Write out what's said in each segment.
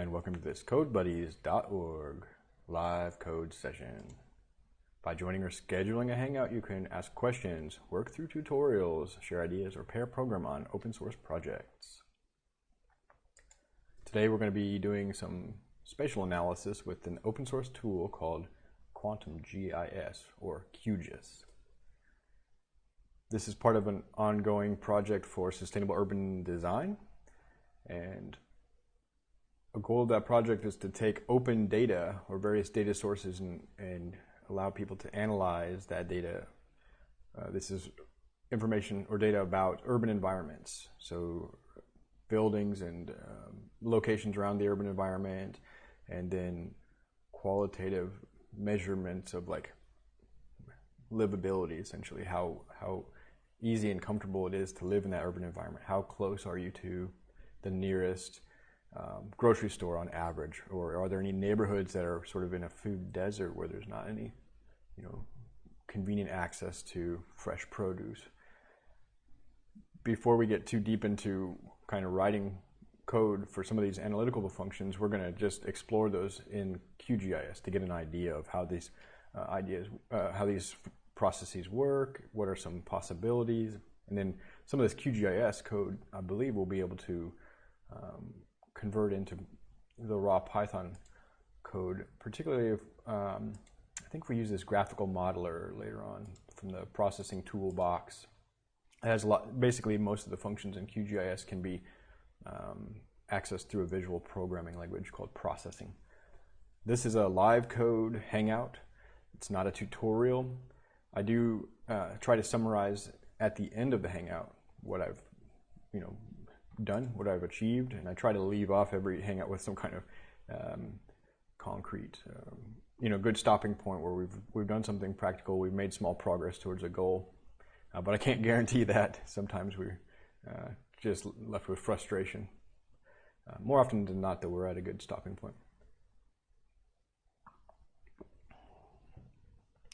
and welcome to this CodeBuddies.org live code session. By joining or scheduling a Hangout, you can ask questions, work through tutorials, share ideas, or pair program on open source projects. Today we're going to be doing some spatial analysis with an open source tool called Quantum GIS, or QGIS. This is part of an ongoing project for sustainable urban design, and a goal of that project is to take open data or various data sources and, and allow people to analyze that data. Uh, this is information or data about urban environments, so buildings and um, locations around the urban environment, and then qualitative measurements of like livability, essentially how how easy and comfortable it is to live in that urban environment. How close are you to the nearest grocery store on average, or are there any neighborhoods that are sort of in a food desert where there's not any, you know, convenient access to fresh produce? Before we get too deep into kind of writing code for some of these analytical functions, we're going to just explore those in QGIS to get an idea of how these uh, ideas, uh, how these processes work, what are some possibilities, and then some of this QGIS code, I believe, we'll be able to um, convert into the raw Python code, particularly if um, I think we use this graphical modeler later on from the processing toolbox. It has a lot, basically most of the functions in QGIS can be um, accessed through a visual programming language called processing. This is a live code hangout. It's not a tutorial. I do uh, try to summarize at the end of the hangout what I've, you know, done, what I've achieved, and I try to leave off every hangout with some kind of um, concrete, um, you know, good stopping point where we've we've done something practical, we've made small progress towards a goal, uh, but I can't guarantee that. Sometimes we're uh, just left with frustration. Uh, more often than not, that we're at a good stopping point.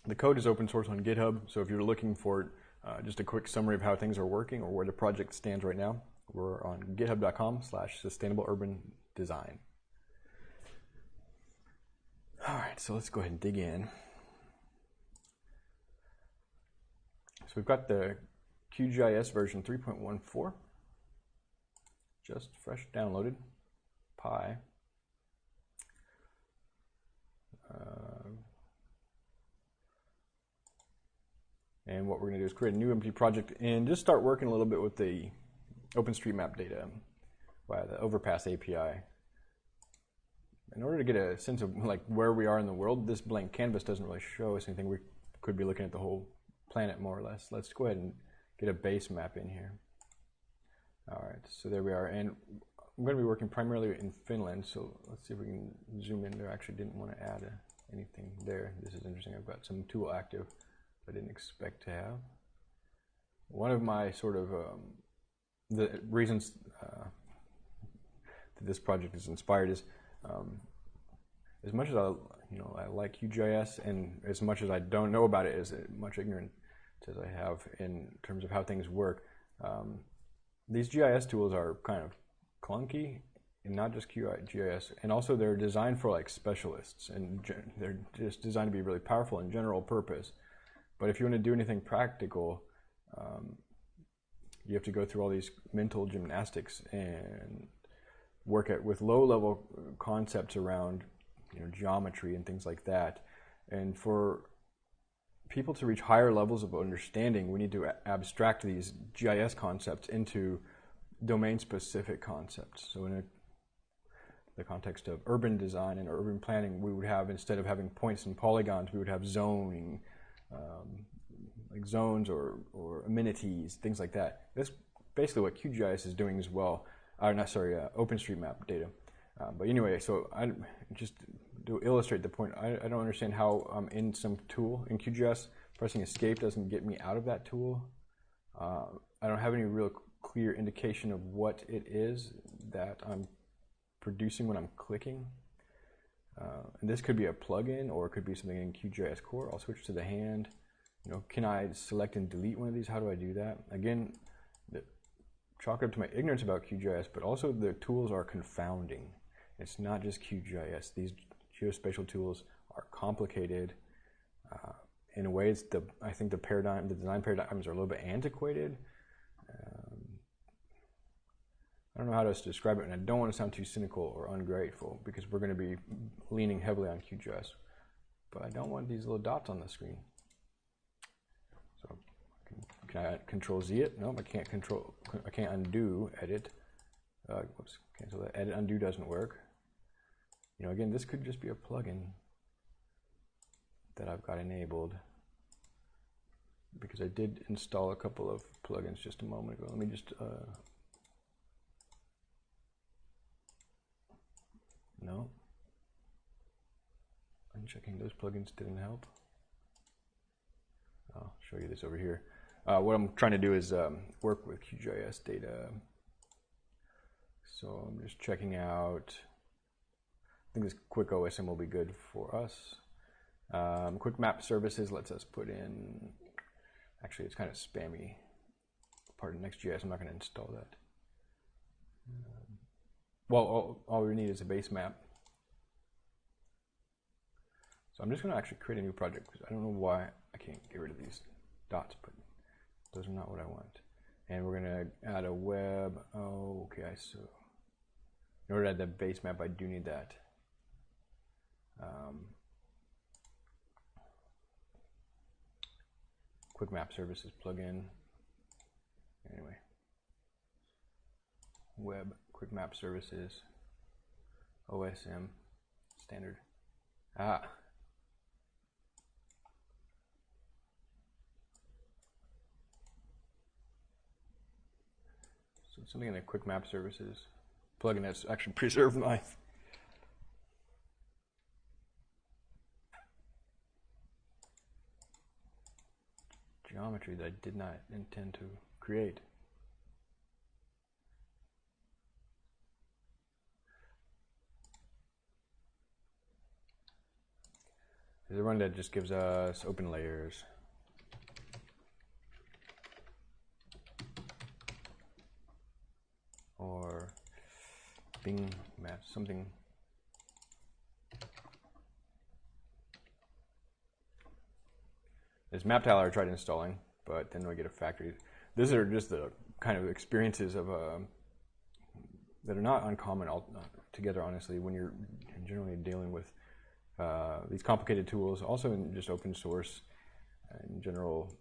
The code is open source on GitHub, so if you're looking for uh, just a quick summary of how things are working or where the project stands right now, we're on github.com slash sustainable urban design. All right, so let's go ahead and dig in. So we've got the QGIS version 3.14, just fresh downloaded, Pi. Uh, and what we're going to do is create a new empty project and just start working a little bit with the OpenStreetMap data via the Overpass API. In order to get a sense of like where we are in the world, this blank canvas doesn't really show us anything. We could be looking at the whole planet more or less. Let's go ahead and get a base map in here. All right, so there we are. And I'm going to be working primarily in Finland, so let's see if we can zoom in there. I actually didn't want to add a, anything there. This is interesting. I've got some tool active I didn't expect to have. One of my sort of um, the reasons uh, that this project is inspired is um, as much as I, you know, I like QGIS, and as much as I don't know about it, as much ignorant as I have in terms of how things work. Um, these GIS tools are kind of clunky, and not just QGIS, and also they're designed for like specialists, and they're just designed to be really powerful in general purpose. But if you want to do anything practical, um, you have to go through all these mental gymnastics and work at with low level concepts around you know geometry and things like that. And for people to reach higher levels of understanding we need to abstract these GIS concepts into domain specific concepts. So in a, the context of urban design and urban planning we would have instead of having points and polygons we would have zoning um, like zones or, or amenities, things like that. That's basically what QGIS is doing as well. Or not sorry, uh, OpenStreetMap data. Um, but anyway, so I just to illustrate the point, I, I don't understand how I'm in some tool in QGIS, pressing escape doesn't get me out of that tool. Uh, I don't have any real clear indication of what it is that I'm producing when I'm clicking. Uh, and this could be a plugin or it could be something in QGIS core. I'll switch to the hand. You know, can I select and delete one of these? How do I do that? Again, the, chalk it up to my ignorance about QGIS, but also the tools are confounding. It's not just QGIS. These geospatial tools are complicated. Uh, in ways, the I think the paradigm, the design paradigms are a little bit antiquated. Um, I don't know how to describe it, and I don't want to sound too cynical or ungrateful because we're going to be leaning heavily on QGIS. But I don't want these little dots on the screen. So can, I control Z it? No, I can't control, I can't undo edit. Uh, whoops, cancel that. Edit undo doesn't work. You know, again, this could just be a plugin that I've got enabled because I did install a couple of plugins just a moment ago. Let me just, uh, no. Unchecking those plugins didn't help. I'll show you this over here. Uh, what I'm trying to do is um, work with QGIS data. So I'm just checking out, I think this quick OSM will be good for us. Um, quick map services lets us put in, actually it's kind of spammy. Part of NextGIS, I'm not going to install that. Um, well, all, all, we need is a base map. So I'm just going to actually create a new project because I don't know why I can't get rid of these dots, but those are not what I want. And we're going to add a web. Oh, okay, I so in order to add the base map, I do need that. Um, Quick Map Services plugin. Anyway, Web Quick Map Services, OSM standard. Ah. So something in the Quick Map Services plugin that's actually preserved my geometry that I did not intend to create. There's one that just gives us open layers. Map, something This map tiler I tried installing, but then we get a factory. These are just the kind of experiences of uh, that are not uncommon all, uh, together, honestly, when you're generally dealing with uh, these complicated tools, also in just open source in general.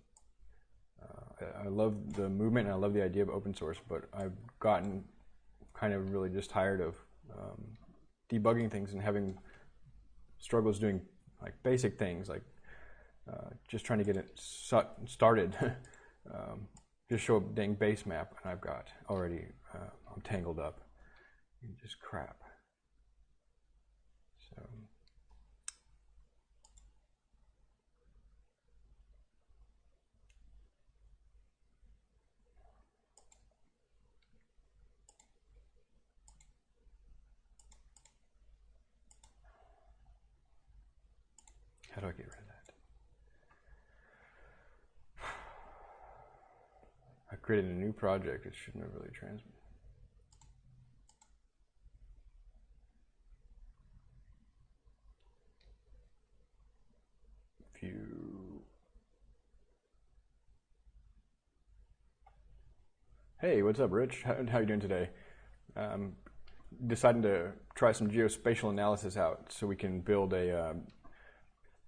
Uh, I love the movement and I love the idea of open source, but I've gotten kind of really just tired of um, debugging things and having struggles doing like basic things like uh, just trying to get it started. um, just show a dang base map, and I've got already, uh, I'm tangled up just crap. So. How do I get rid of that? I created a new project, it shouldn't have really transmitted. View. Hey, what's up, Rich? How, how you doing today? Um, deciding to try some geospatial analysis out so we can build a. Um,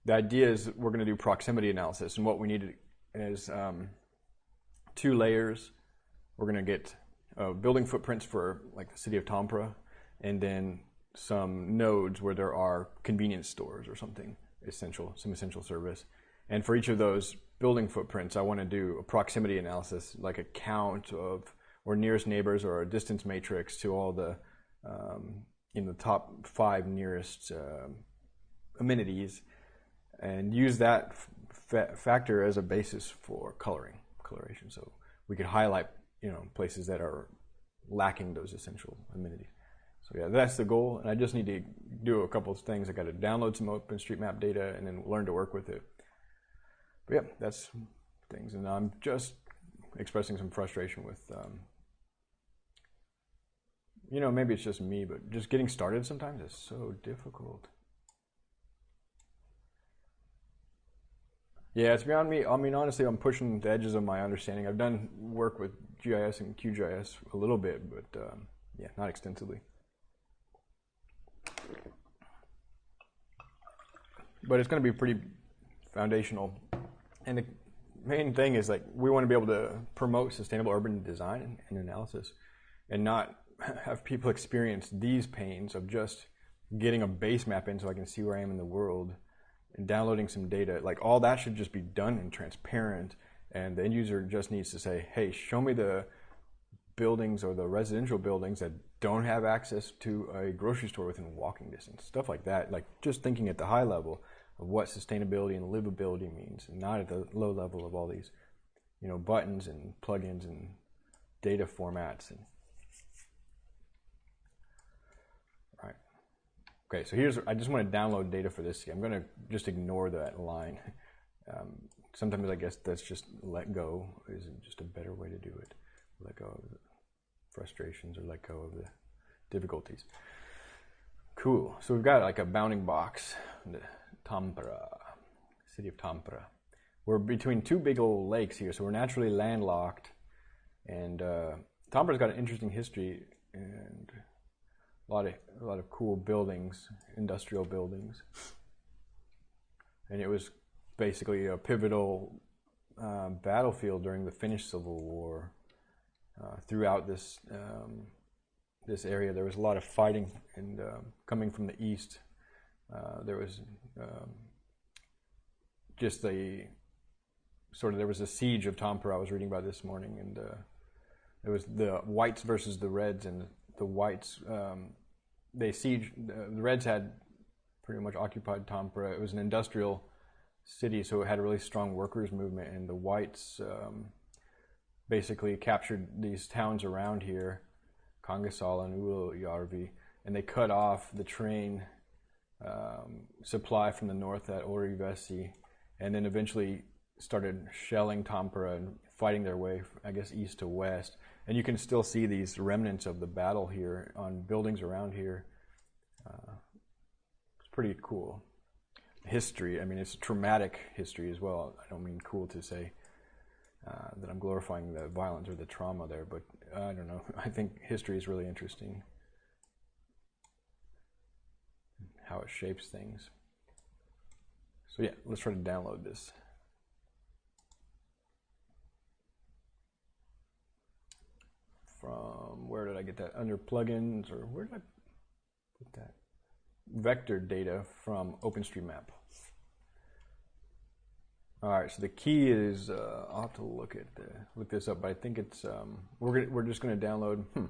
the idea is we're going to do proximity analysis, and what we need is um, two layers. We're going to get uh, building footprints for like the city of Tampere, and then some nodes where there are convenience stores or something essential, some essential service. And for each of those building footprints, I want to do a proximity analysis, like a count of or nearest neighbors or a distance matrix to all the um, in the top five nearest uh, amenities, and use that factor as a basis for coloring coloration. So we could highlight, you know, places that are lacking those essential amenities. So yeah, that's the goal. And I just need to do a couple of things. I got to download some OpenStreetMap data and then learn to work with it. But yeah, that's things. And I'm just expressing some frustration with um, you know, maybe it's just me, but just getting started sometimes is so difficult. Yeah, it's beyond me. I mean, honestly, I'm pushing the edges of my understanding. I've done work with GIS and QGIS a little bit, but um, yeah, not extensively. But it's going to be pretty foundational. And the main thing is like we want to be able to promote sustainable urban design and analysis and not have people experience these pains of just getting a base map in so I can see where I am in the world and downloading some data, like all that should just be done and transparent. And the end user just needs to say, hey, show me the buildings or the residential buildings that don't have access to a grocery store within walking distance, stuff like that. Like just thinking at the high level of what sustainability and livability means, and not at the low level of all these, you know, buttons and plugins and data formats and Okay, so here's, I just want to download data for this. I'm going to just ignore that line. Um, sometimes I guess that's just let go is just a better way to do it. Let go of the frustrations or let go of the difficulties. Cool. So we've got like a bounding box, Tampere, city of Tampere. We're between two big old lakes here, so we're naturally landlocked. And uh, Tampere's got an interesting history and a lot of a lot of cool buildings, industrial buildings, and it was basically a pivotal uh, battlefield during the Finnish Civil War. Uh, throughout this um, this area, there was a lot of fighting, and uh, coming from the east, uh, there was um, just a sort of there was a siege of Tampere. I was reading about this morning, and uh, it was the whites versus the reds, and the whites um, they siege the Reds had pretty much occupied Tampere. It was an industrial city, so it had a really strong workers movement, and the whites um, basically captured these towns around here, Kangasala and Ylöjärvi, and they cut off the train um, supply from the north at Orivesi, and then eventually started shelling Tampere and fighting their way, I guess, east to west. And you can still see these remnants of the battle here on buildings around here. Uh, it's pretty cool. History, I mean, it's traumatic history as well. I don't mean cool to say uh, that I'm glorifying the violence or the trauma there, but I don't know. I think history is really interesting. How it shapes things. So, yeah, let's try to download this. From where did I get that? Under plugins or where did I put that? Vector data from OpenStreetMap. All right, so the key is uh, I'll have to look at the, look this up, but I think it's um, we're gonna, we're just going to download. Hmm.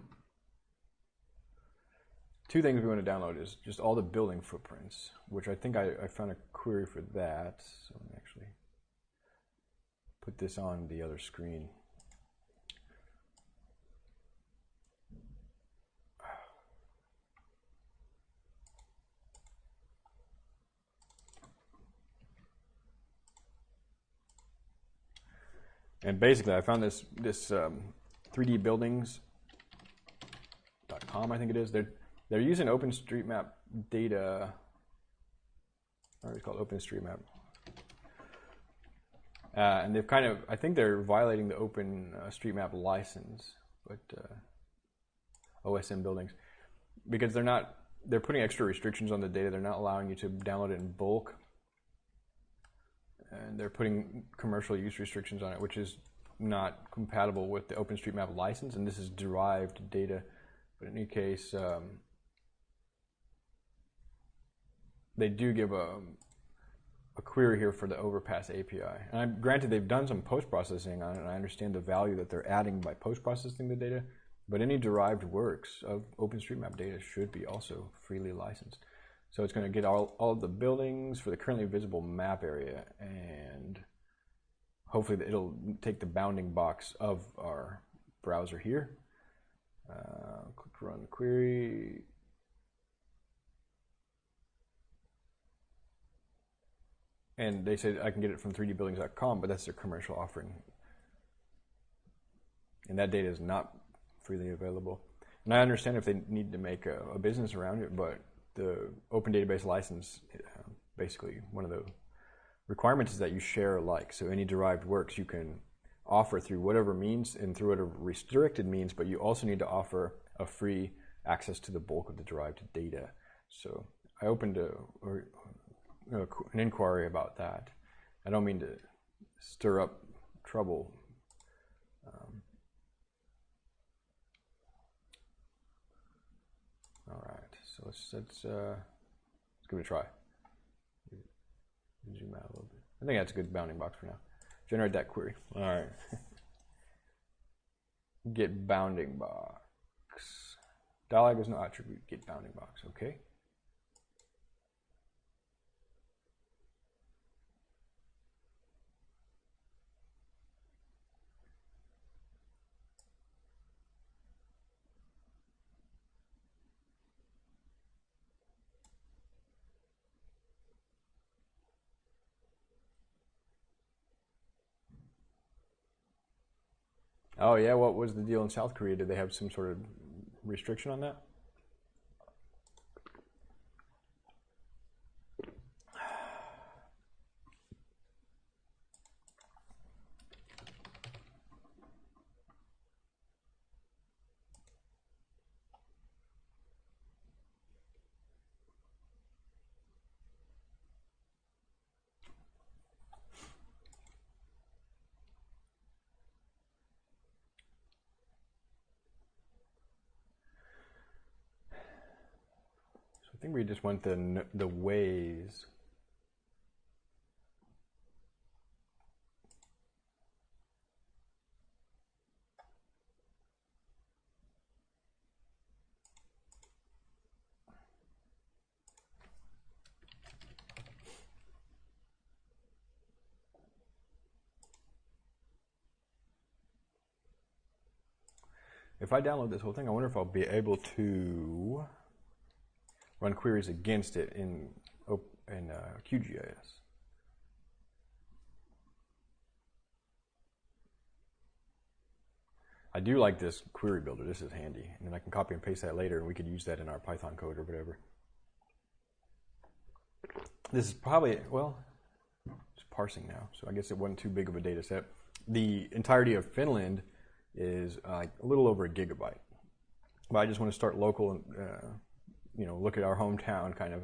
Two things we want to download is just all the building footprints, which I think I, I found a query for that. So let me actually put this on the other screen. And basically, I found this this um, 3D buildings.com, I think it is. They're they're using OpenStreetMap data. Or it's called OpenStreetMap. Uh, and they've kind of, I think they're violating the OpenStreetMap uh, license, but uh, OSM buildings, because they're not, they're putting extra restrictions on the data. They're not allowing you to download it in bulk and they're putting commercial use restrictions on it, which is not compatible with the OpenStreetMap license, and this is derived data. But in any case, um, they do give a, a query here for the Overpass API. And I'm, granted, they've done some post-processing on it, and I understand the value that they're adding by post-processing the data, but any derived works of OpenStreetMap data should be also freely licensed. So it's going to get all, all of the buildings for the currently visible map area and hopefully it'll take the bounding box of our browser here. Uh, click run query. And they say I can get it from 3dbuildings.com, but that's their commercial offering. And that data is not freely available. and I understand if they need to make a, a business around it, but the open database license, uh, basically one of the requirements is that you share alike. So any derived works you can offer through whatever means and through whatever restricted means, but you also need to offer a free access to the bulk of the derived data. So I opened a, a, an inquiry about that. I don't mean to stir up trouble. Um, all right, so let's let's uh, let's give it a try. Zoom out a little bit. I think that's a good bounding box for now. Generate that query. All right. get bounding box. Dialog is no attribute. Get bounding box. Okay. Oh yeah, what was the deal in South Korea? Did they have some sort of restriction on that? I think we just want the the ways. If I download this whole thing, I wonder if I'll be able to run queries against it in, in uh, QGIS. I do like this query builder. This is handy. And then I can copy and paste that later and we could use that in our Python code or whatever. This is probably, well, it's parsing now. So I guess it wasn't too big of a data set. The entirety of Finland is uh, a little over a gigabyte. But I just want to start local and uh, you know, look at our hometown kind of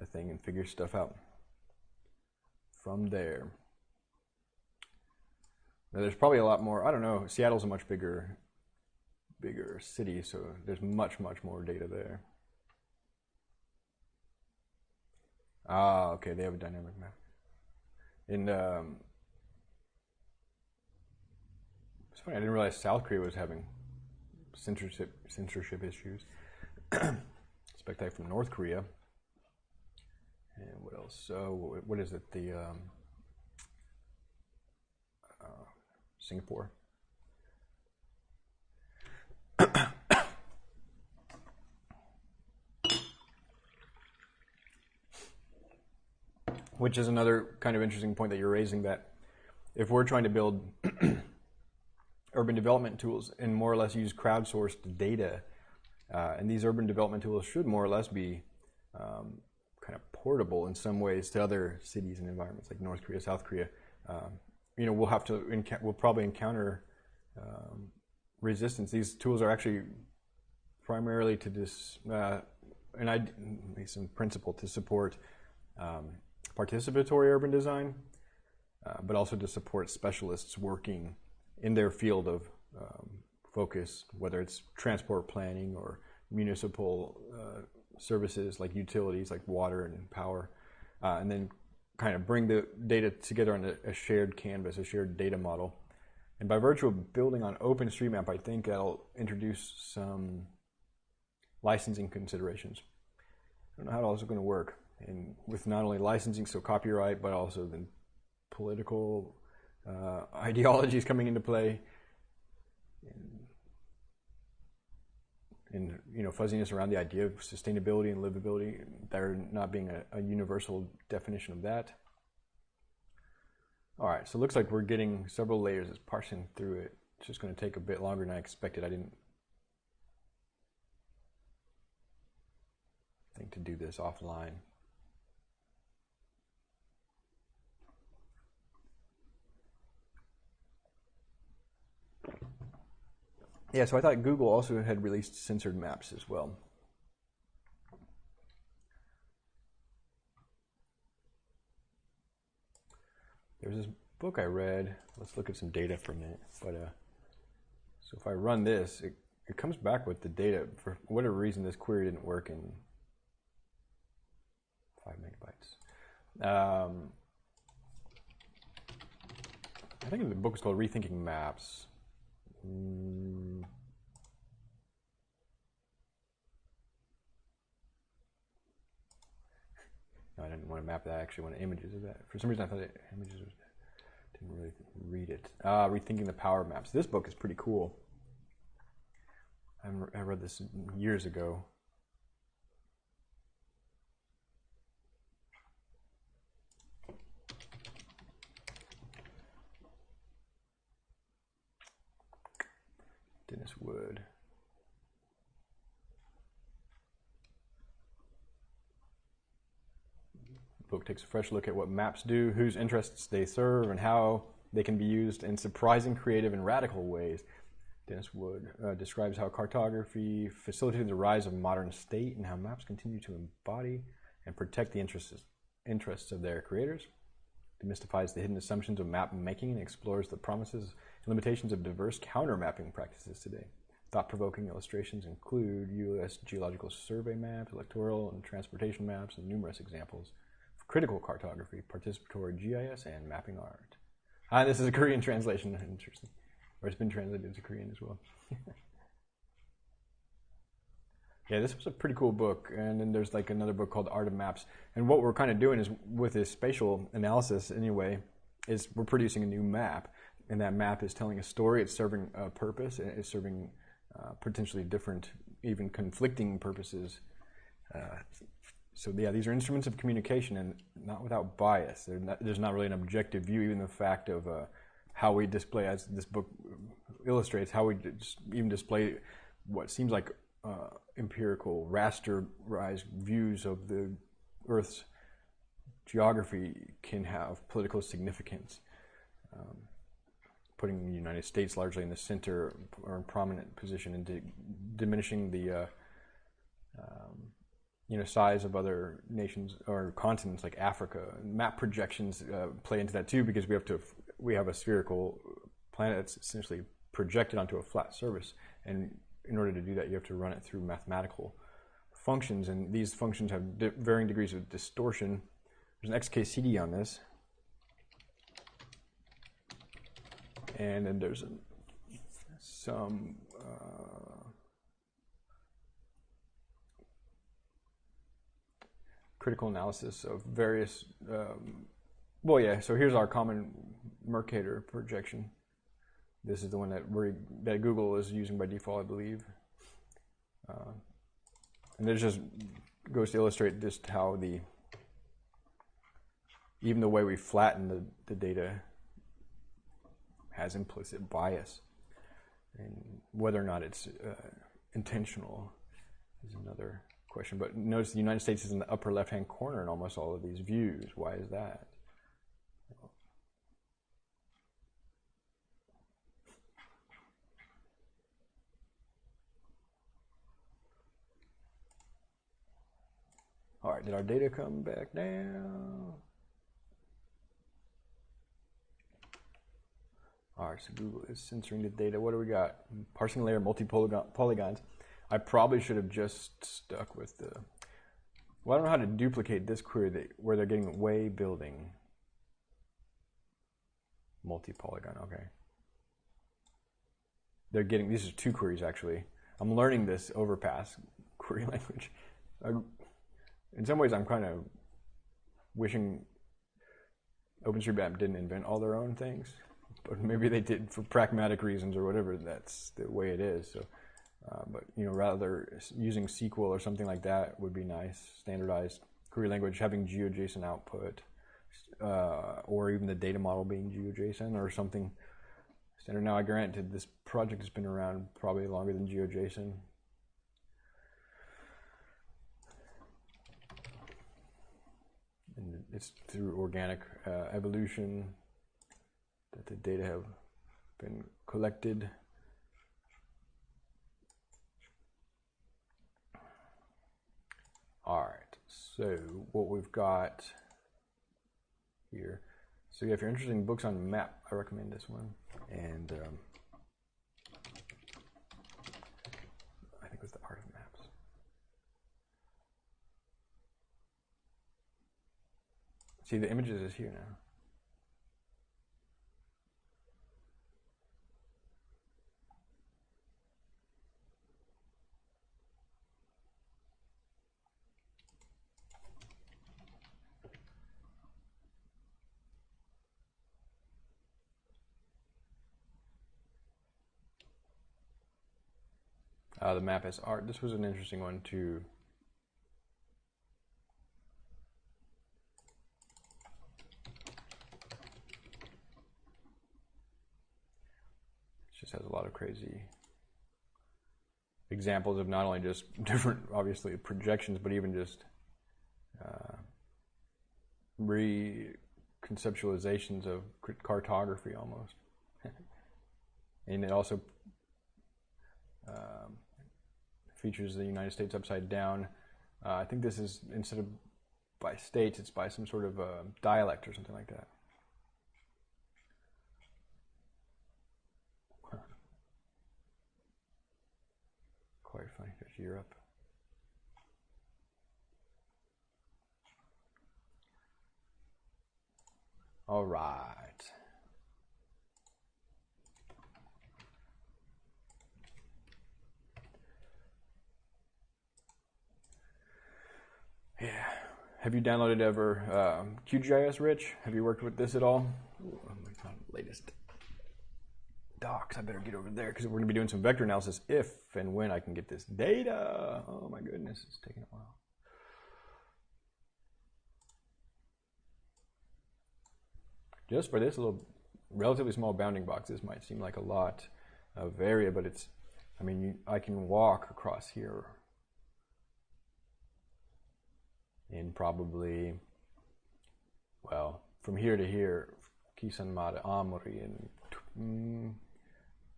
a thing and figure stuff out from there. Now, there's probably a lot more. I don't know. Seattle's a much bigger, bigger city, so there's much, much more data there. Ah, okay. They have a dynamic map. And um, it's funny. I didn't realize South Korea was having censorship censorship issues. expect that from North Korea. And what else? So, what is it? The um, uh, Singapore. Which is another kind of interesting point that you're raising that if we're trying to build urban development tools and more or less use crowdsourced data and these urban development tools should more or less be um, kind of portable in some ways to other cities and environments like North Korea, South Korea. Um, you know, we'll have to, we'll probably encounter um, resistance. These tools are actually primarily to this, uh, and I, some principle to support um, participatory urban design, uh, but also to support specialists working in their field of um, focus, whether it's transport planning or municipal uh, services like utilities, like water and power, uh, and then kind of bring the data together on a, shared canvas, a shared data model. And by virtue of building on OpenStreetMap, I think that'll introduce some licensing considerations. I don't know how it's going to work, and with not only licensing, so copyright, but also then political uh, ideologies coming into play. And and you know fuzziness around the idea of sustainability and livability, there not being a, a universal definition of that. All right, so it looks like we're getting several layers. It's parsing through it. It's just going to take a bit longer than I expected. I didn't think to do this offline. Yeah, so I thought Google also had released censored maps as well. There's this book I read. Let's look at some data from it. But uh, so if I run this, it, it comes back with the data. For whatever reason, this query didn't work in five megabytes. Um, I think the book is called Rethinking Maps. Mm. No, I didn't want to map that. I actually want images of that. For some reason, I thought it, images was, didn't really read it. Uh, Rethinking the Power Maps. This book is pretty cool. I read this years ago. Denis Wood. book takes a fresh look at what maps do, whose interests they serve, and how they can be used in surprising, creative, and radical ways. Denis Wood uh, describes how cartography facilitated the rise of modern state and how maps continue to embody and protect the interests, interests of their creators. Demystifies the hidden assumptions of map making and explores the promises limitations of diverse counter mapping practices today. Thought provoking illustrations include U.S. Geological Survey maps, electoral and transportation maps, and numerous examples of critical cartography, participatory GIS, and mapping art. Ah, this is a Korean translation. Interesting. Or it's been translated into Korean as well. yeah, this was a pretty cool book. And then there's like another book called Art of Maps. And what we're kind of doing is with this spatial analysis anyway, is we're producing a new map and that map is telling a story. It's serving a purpose. It's serving uh, potentially different, even conflicting purposes. Uh, so yeah, these are instruments of communication, and not without bias. Not, there's not really an objective view. Even the fact of uh, how we display, as this book illustrates, how we even display what seems like uh, empirical rasterized views of the Earth's geography can have political significance. Um, putting the United States largely in the center or in prominent position and diminishing the uh, um, you know size of other nations or continents like Africa. Map projections uh, play into that too because we have to we have a spherical planet that's essentially projected onto a flat surface, and in order to do that, you have to run it through mathematical functions, and these functions have di varying degrees of distortion. There's an XKCD on this, and then there's some uh, critical analysis of various. Um, well, yeah. So here's our common Mercator projection. This is the one that we that Google is using by default, I believe. Uh, and this just goes to illustrate just how the even the way we flatten the, the data has implicit bias. And whether or not it's uh, intentional is another question. But notice the United States is in the upper left hand corner in almost all of these views. Why is that? All right, did our data come back down? All right, so Google is censoring the data. What do we got? Parsing layer, multi-polygons. I probably should have just stuck with the, well, I don't know how to duplicate this query that, where they're getting way building. Multi-polygon, okay. They're getting, these are two queries actually. I'm learning this overpass query language. in some ways, I'm kind of wishing OpenStreetMap didn't invent all their own things but maybe they did for pragmatic reasons or whatever. That's the way it is. So, uh, but you know, rather using SQL or something like that would be nice. Standardized query language having GeoJSON output, uh, or even the data model being GeoJSON or something standard. Now, I granted this project has been around probably longer than GeoJSON. it's through organic uh, evolution that the data have been collected. All right, so what we've got here. So yeah, if you're interested in books on map, I recommend this one. And um, I think it was the art of maps. See, the images is here now. Uh, the map as art. This was an interesting one to It just has a lot of crazy examples of not only just different, obviously, projections, but even just uh, reconceptualizations of cartography almost. and it also um, features the United States upside down. Uh, I think this is instead of by states, it's by some sort of uh, dialect or something like that. Quite funny. There's Europe. All right. Yeah. Have you downloaded ever um, QGIS, Rich? Have you worked with this at all? Ooh, oh latest docs. I better get over there because we're going to be doing some vector analysis if and when I can get this data. Oh my goodness, it's taking a while. Just for this little relatively small bounding box, this might seem like a lot of area, but it's, I mean, you, I can walk across here in probably, well, from here to here, Kisan Mare Amori in mm,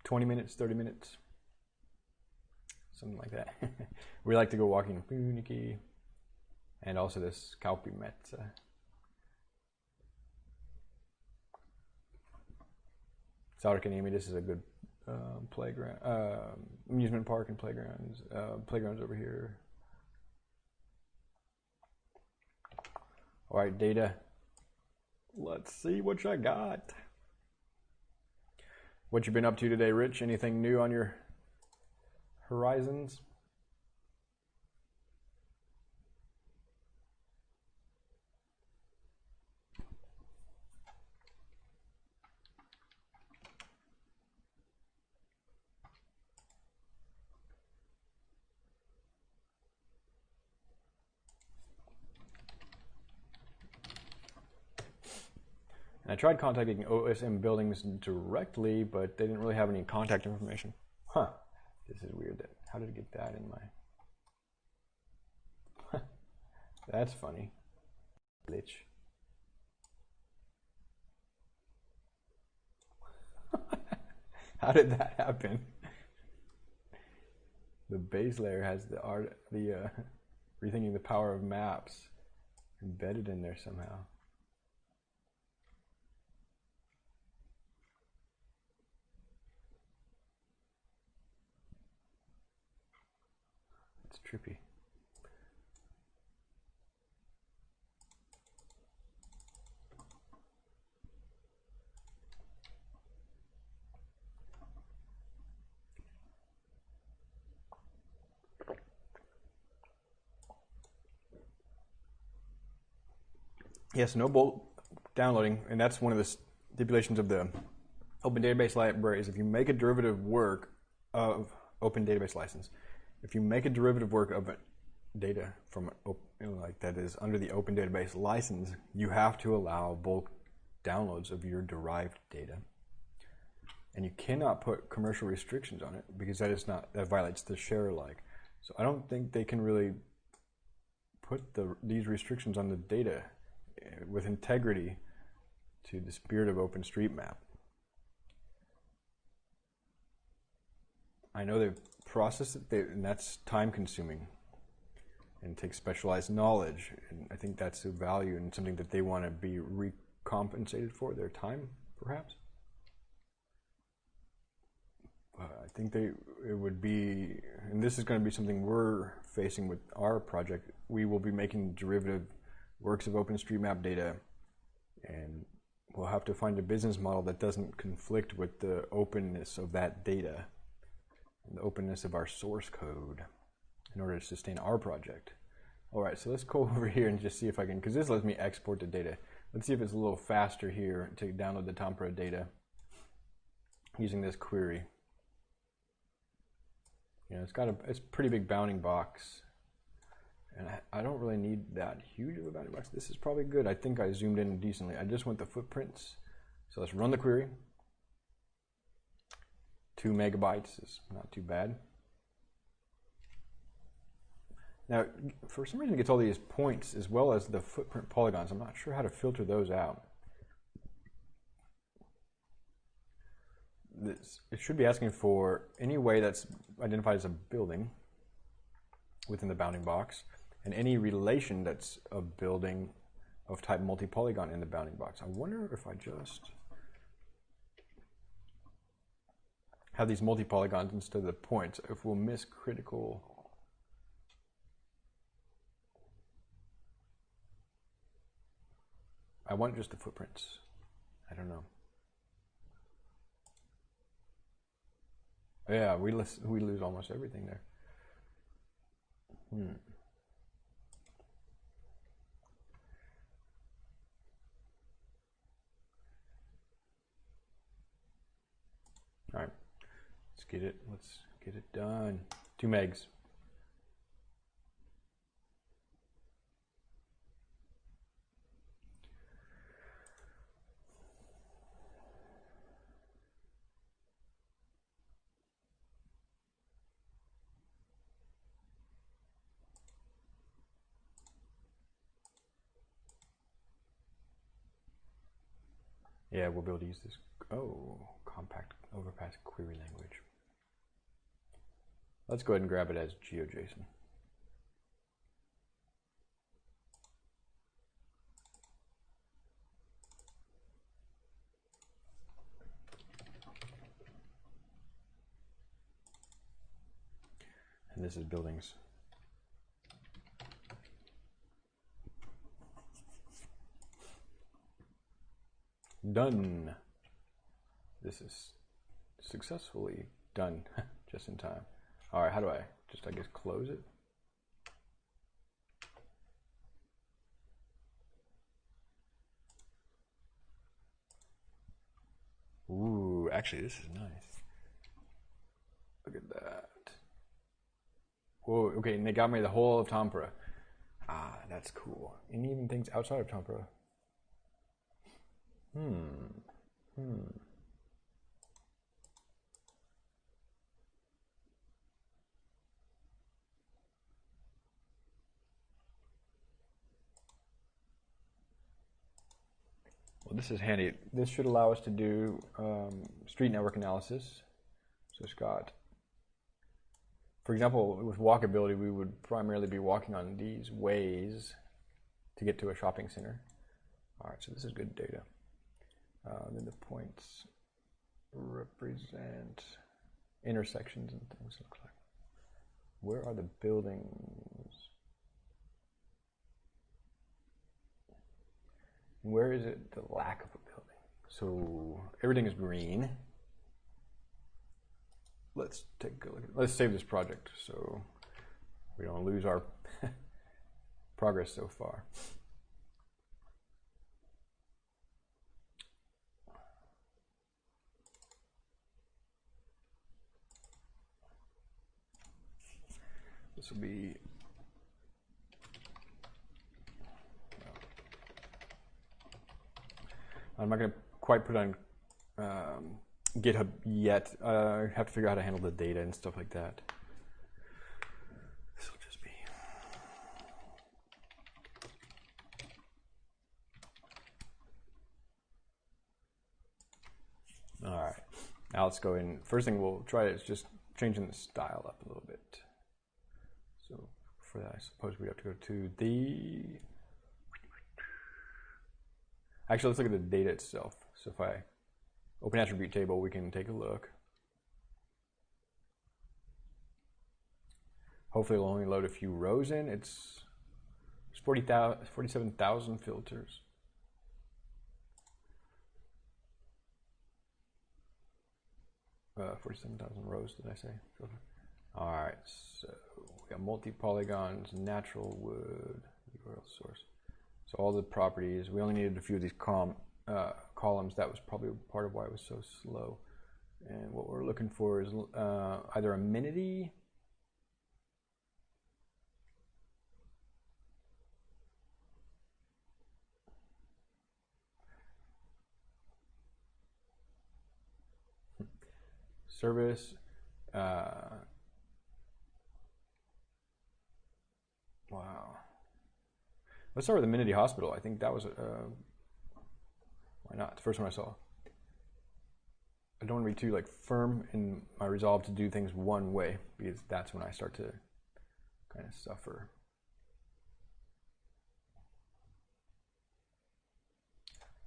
20 minutes, 30 minutes, something like that. we like to go walking in Pyynikki and also this Kauppimetsa. Särkänniemi, this is a good uh, playground, uh, amusement park and playgrounds. Uh, playgrounds over here. All right, data. Let's see what you got. What you been up to today, Rich? Anything new on your horizons? I tried contacting OSM Buildings directly, but they didn't really have any contact information. Huh. This is weird. That How did I get that in my... That's funny. Glitch. How did that happen? The base layer has the art, the uh, rethinking the power of maps embedded in there somehow. Trippy. Yes, no bulk downloading, and that's one of the stipulations of the Open Database Library is if you make a derivative work of Open Database License, if you make a derivative work of data from know, like that is under the open database license, you have to allow bulk downloads of your derived data. And you cannot put commercial restrictions on it because that is not that violates the share alike. So I don't think they can really put the these restrictions on the data uh, with integrity to the spirit of OpenStreetMap. I know they've processed it, they, and that's time consuming and takes specialized knowledge. And I think that's a value and something that they want to be recompensated for their time, perhaps. Uh, I think they it would be, and this is going to be something we're facing with our project. We will be making derivative works of OpenStreetMap data, and we'll have to find a business model that doesn't conflict with the openness of that data the openness of our source code in order to sustain our project. All right, so let's go over here and just see if I can, because this lets me export the data. Let's see if it's a little faster here to download the Tampere data using this query. You know, it's got a it's pretty big bounding box. And I, I don't really need that huge of a bounding box. This is probably good. I think I zoomed in decently. I just want the footprints. So let's run the query. Two megabytes is not too bad. Now, for some reason it gets all these points as well as the footprint polygons. I'm not sure how to filter those out. This, it should be asking for any way that's identified as a building within the bounding box and any relation that's a building of type multi-polygon in the bounding box. I wonder if I just have these multi-polygons instead of the points, if we'll miss critical I want just the footprints. I don't know. Yeah, we lose, we lose almost everything there. Hmm. All right, get it. Let's get it done. Two megs. Yeah, we'll be able to use this. Oh, compact overpass query language. Let's go ahead and grab it as GeoJSON. And this is buildings. Done. This is successfully done just in time. All right, how do I just, I guess, close it? Ooh, actually, this is nice. Look at that. Whoa, okay, and they got me the whole of Tampere. Ah, that's cool. And even things outside of Tampere. Hmm. Hmm. Well, this is handy. This should allow us to do um, street network analysis. So Scott, for example, with walkability, we would primarily be walking on these ways to get to a shopping center. All right, so this is good data. Uh, then the points represent intersections and things look like. Where are the buildings? Where is it the lack of a building? So everything is green. Let's take a look at let's save this project so we don't lose our progress so far. This will be I'm not going to quite put on um, GitHub yet. Uh, I uh, have to figure out how to handle the data and stuff like that. This will just be. All right. Now let's go in. First thing we'll try is just changing the style up a little bit. So for that, I suppose we have to go to the Actually, let's look at the data itself. So if I open attribute table, we can take a look. Hopefully it'll only load a few rows in. It's 40, 47,000 filters. Uh, 47,000 rows, did I say? All right, so we got multi-polygons, natural wood, URL source. All the properties, we only needed a few of these com, uh, columns. That was probably part of why it was so slow. And what we're looking for is uh, either amenity service. Uh, Let's start with Amenity Hospital. I think that was, uh, why not? The first one I saw. I don't want to be too like firm in my resolve to do things one way because that's when I start to kind of suffer.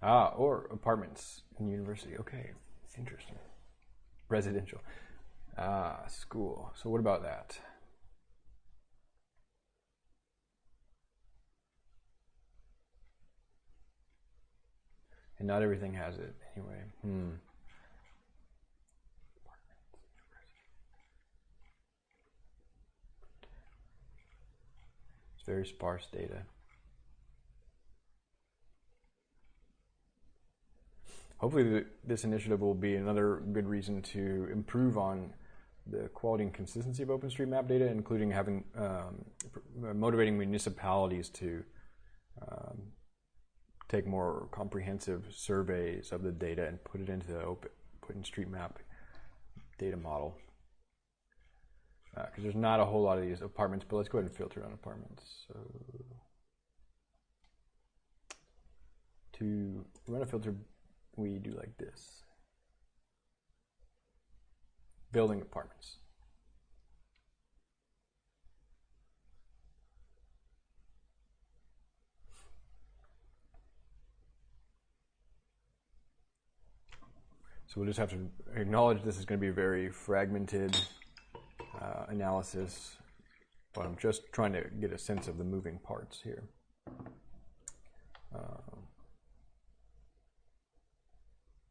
Ah, or apartments in university. Okay, It's interesting residential. Ah, school. So what about that? And not everything has it anyway. Hmm. It's very sparse data. hopefully this initiative will be another good reason to improve on the quality and consistency of OpenStreetMap data, including having um, motivating municipalities to um, take more comprehensive surveys of the data and put it into the open OpenStreetMap data model. Because uh, there's not a whole lot of these apartments, but let's go ahead and filter on apartments. So to run a filter we do like this. Building apartments. We'll just have to acknowledge this is going to be a very fragmented uh, analysis, but I'm just trying to get a sense of the moving parts here. Um,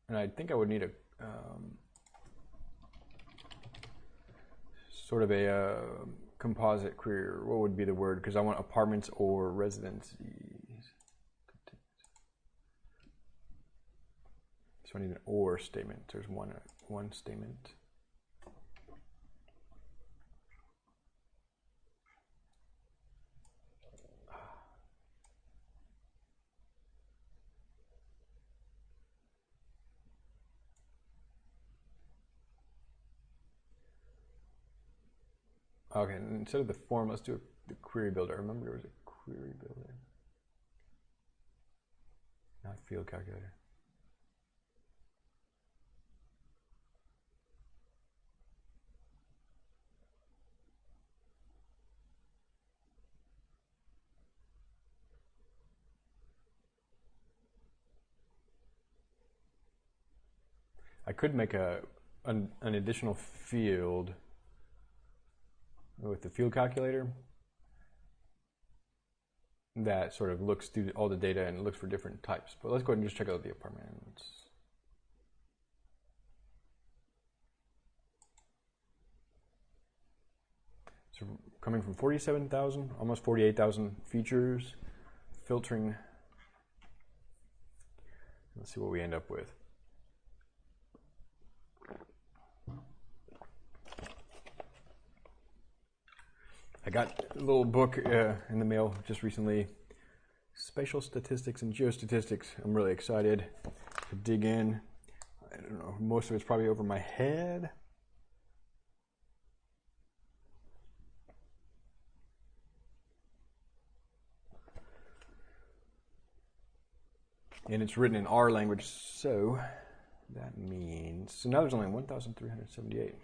and I think I would need a um, sort of a uh, composite query. What would be the word? Because I want apartments or residencies. So I need an or statement. There's one one statement. Okay, instead of the form, let's do the query builder. I remember there was a query builder, not field calculator. I could make a an, an additional field with the field calculator that sort of looks through all the data and looks for different types. But let's go ahead and just check out the apartments. So coming from 47,000, almost 48,000 features, filtering. Let's see what we end up with. I got a little book uh, in the mail just recently Spatial Statistics and Geostatistics. I'm really excited to dig in. I don't know, most of it's probably over my head. And it's written in R language, so that means so now there's only 1,378.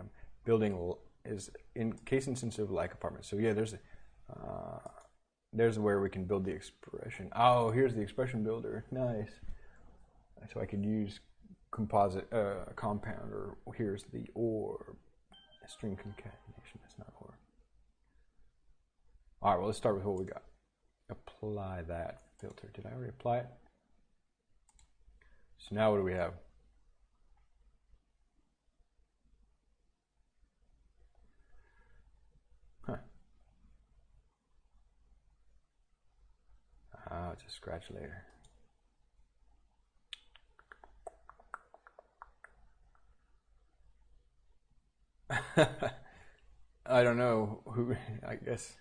I'm building is in case of like apartment. So yeah, there's uh, there's where we can build the expression. Oh, here's the expression builder. Nice. So I could use composite uh, compound, or here's the or string concatenation. That's not or. All right. Well, let's start with what we got. Apply that filter. Did I already apply it? So now what do we have? Ah, it's a scratch layer. I don't know who. I guess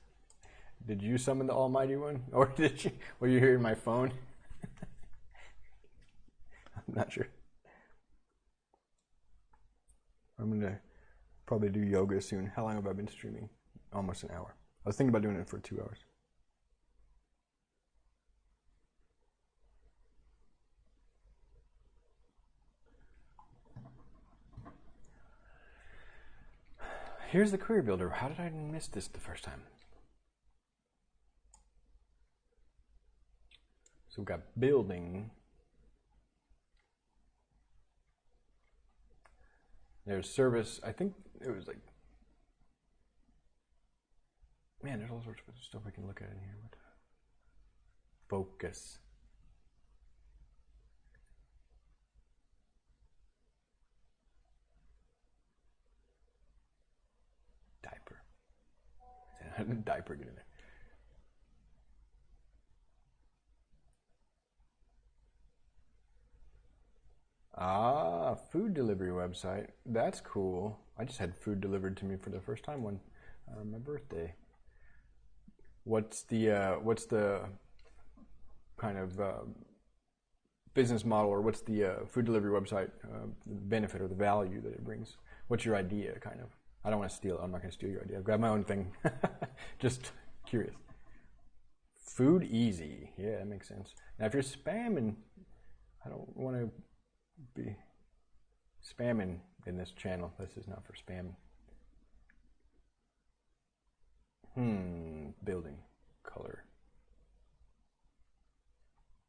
did you summon the Almighty One, or did you? Were you hearing my phone? I'm not sure. I'm gonna probably do yoga soon. How long have I been streaming? Almost an hour. I was thinking about doing it for two hours. Here's the query builder. How did I miss this the first time? So we've got building. There's service. I think it was like, man, there's all sorts of stuff we can look at in here. But Focus. Diaper. Diaper, get in there. Ah, food delivery website. That's cool. I just had food delivered to me for the first time on uh, my birthday. What's the uh, what's the kind of uh, business model, or what's the uh, food delivery website uh, benefit or the value that it brings? What's your idea, kind of? I don't want to steal. I'm not going to steal your idea. Grab my own thing. just curious. Food easy. Yeah, that makes sense. Now, if you're spamming, I don't want to be spamming in this channel. This is not for spam. Hmm, building color.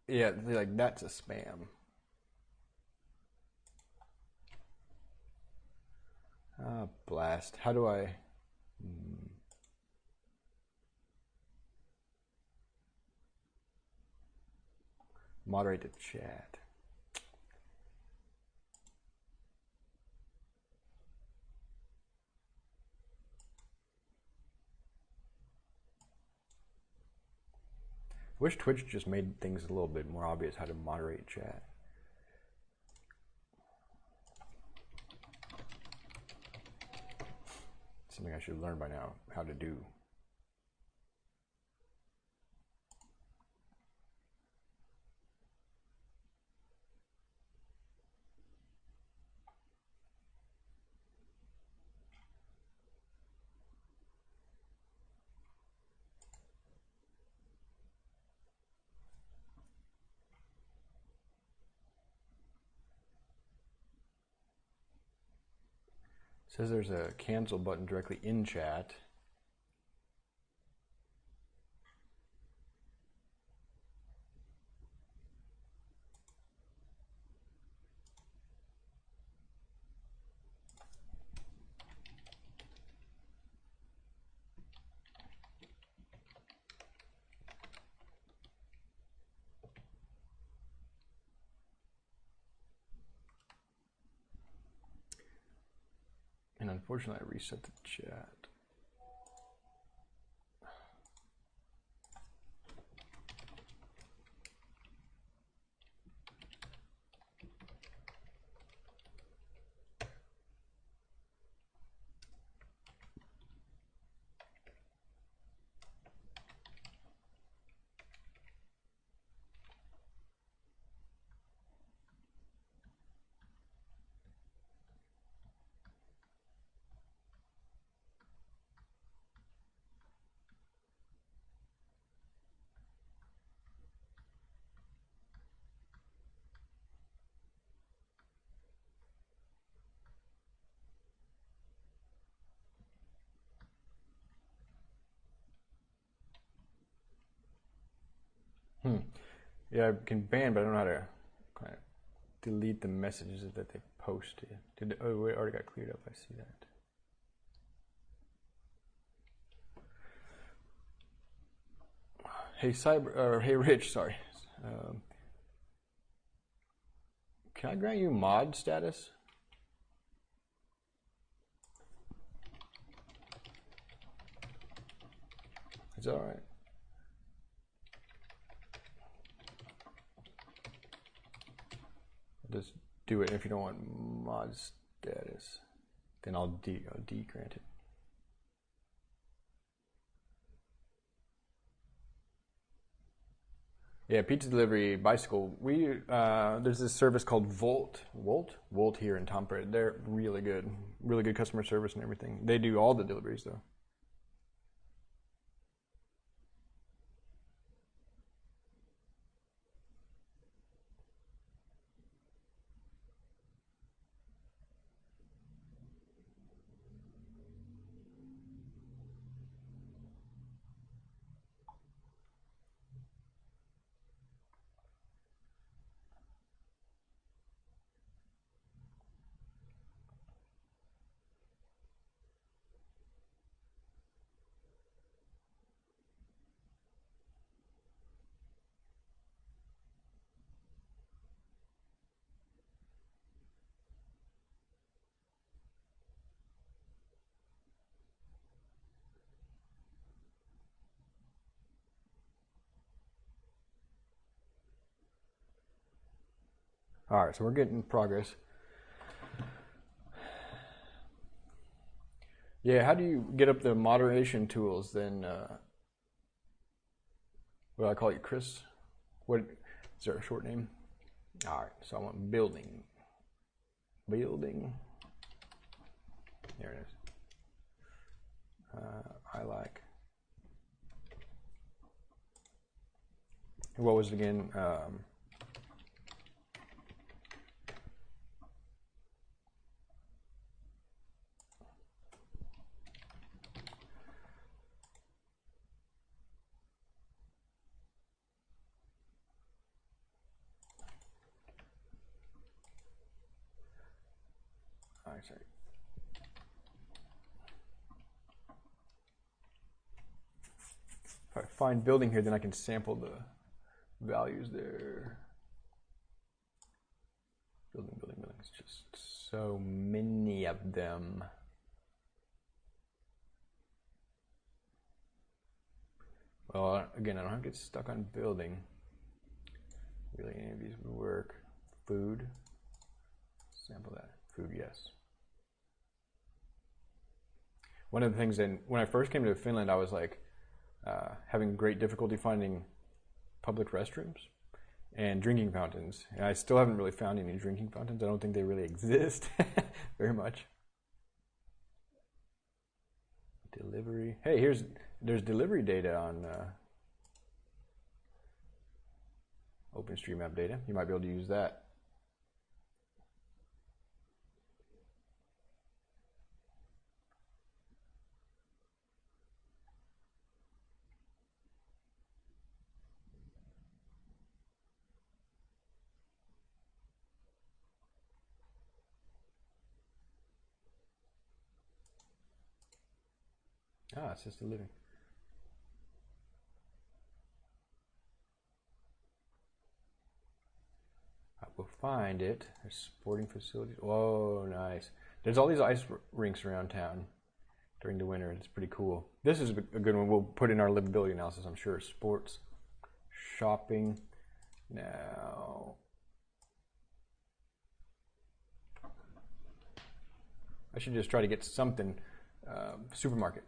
Yeah, like that's a spam. Ah, blast. How do I? Hmm. Moderate the chat. Wish Twitch just made things a little bit more obvious how to moderate chat. Something I should learn by now how to do. Says there's a cancel button directly in chat. Unfortunately, I reset the chat. Hmm. Yeah, I can ban, but I don't know how to kind of delete the messages that they posted. Did oh, it already got cleared up. I see that. Hey, cyber or hey, Rich. Sorry. Um, can I grant you mod status? That all right? Just do it. If you don't want mod status, then I'll de, I'll de grant it. Yeah, pizza delivery, bicycle. We uh, there's this service called Wolt, Wolt, Wolt here in Tampere. They're really good, really good customer service and everything. They do all the deliveries though. All right, so we're getting progress. Yeah, how do you get up the moderation tools then? Uh, what do I call you, Chris? What is there a short name? All right, so I want building. Building. There it is. Uh, I like. What was it again? Um, sorry. If I find building here, then I can sample the values there. Building, building, building. It's just so many of them. Well, again, I don't have to get stuck on building. Really, any of these would work. Food. Sample that. Food, yes one of the things that when I first came to Finland, I was like uh, having great difficulty finding public restrooms and drinking fountains. And I still haven't really found any drinking fountains. I don't think they really exist very much. Delivery. Hey, here's there's delivery data on uh, OpenStreetMap data. You might be able to use that. Ah, it's just a living. I will find it. There's sporting facilities. Whoa, nice. There's all these ice rinks around town during the winter. It's pretty cool. This is a good one. We'll put in our livability analysis, I'm sure. Sports, shopping. Now, I should just try to get something. Uh, supermarket.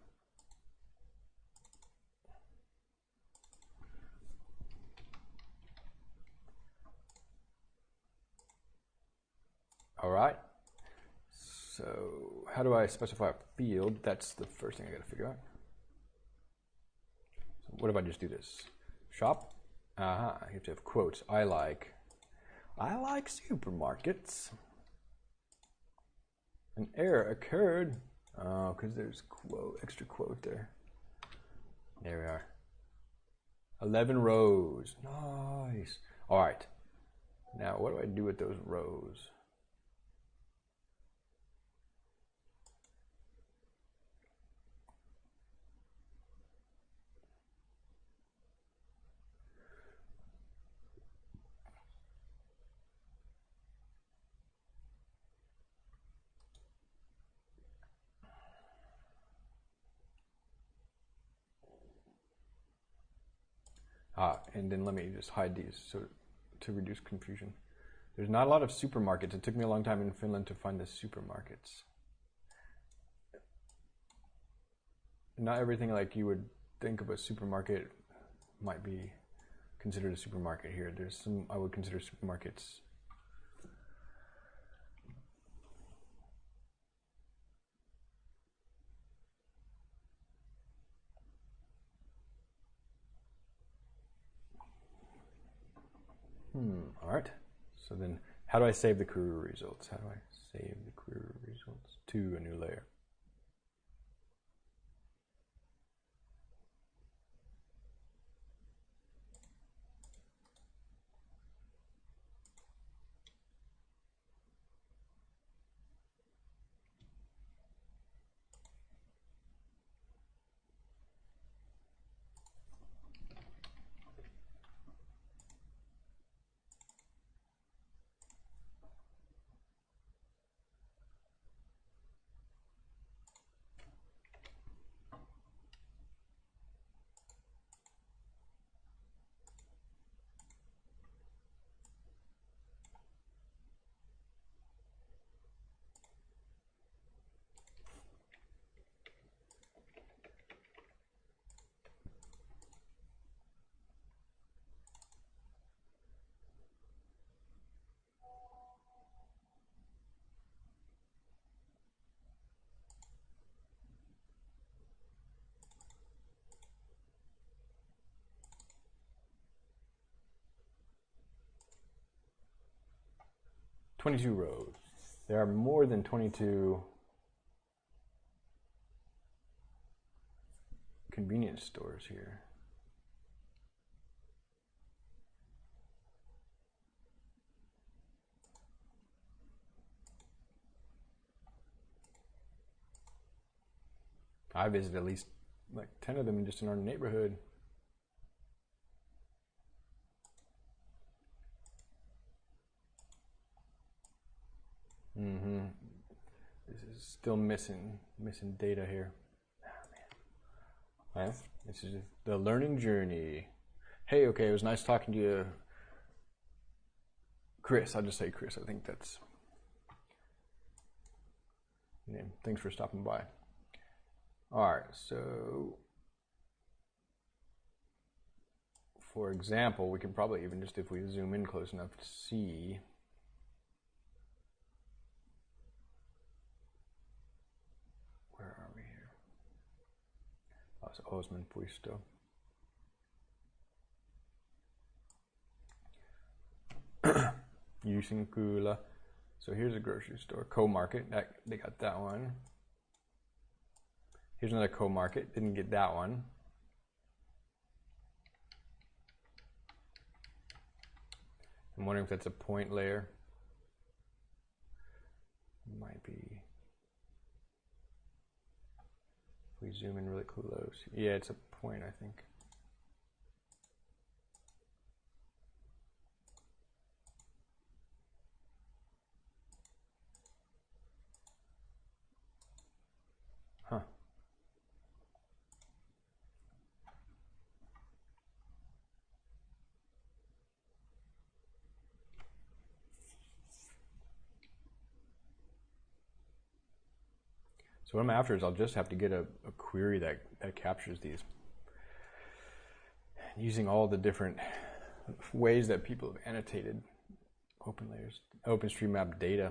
All right. So how do I specify a field? That's the first thing I got to figure out. So what if I just do this? Shop. Uh-huh. You have to have quotes. I like. I like supermarkets. An error occurred. Oh, because there's quote extra quote there. There we are. 11 rows. Nice. All right. Now, what do I do with those rows? Ah, and then let me just hide these so to reduce confusion. There's not a lot of supermarkets. It took me a long time in Finland to find the supermarkets. Not everything like you would think of a supermarket might be considered a supermarket here. There's some I would consider supermarkets Hmm, all right. So then how do I save the query results? How do I save the query results to a new layer? 22 rows. There are more than 22 convenience stores here. I visited at least like 10 of them just in our neighborhood. Mm-hmm. This is still missing missing data here. Oh, man. this is the learning journey. Hey, okay, it was nice talking to you, Chris. I'll just say Chris. I think that's name. Thanks for stopping by. All right, so for example, we can probably even just if we zoom in close enough to see aus Osman-Puisto. Yusinkula. So here's a grocery store, K-Market. That they got that one. Here's another K-Market. Didn't get that one. I'm wondering if that's a point layer. Might be. We zoom in really close, yeah, it's a point, I think. So what I'm after is I'll just have to get a, a query that, that captures these. Using all the different ways that people have annotated open layers, OpenStreetMap data.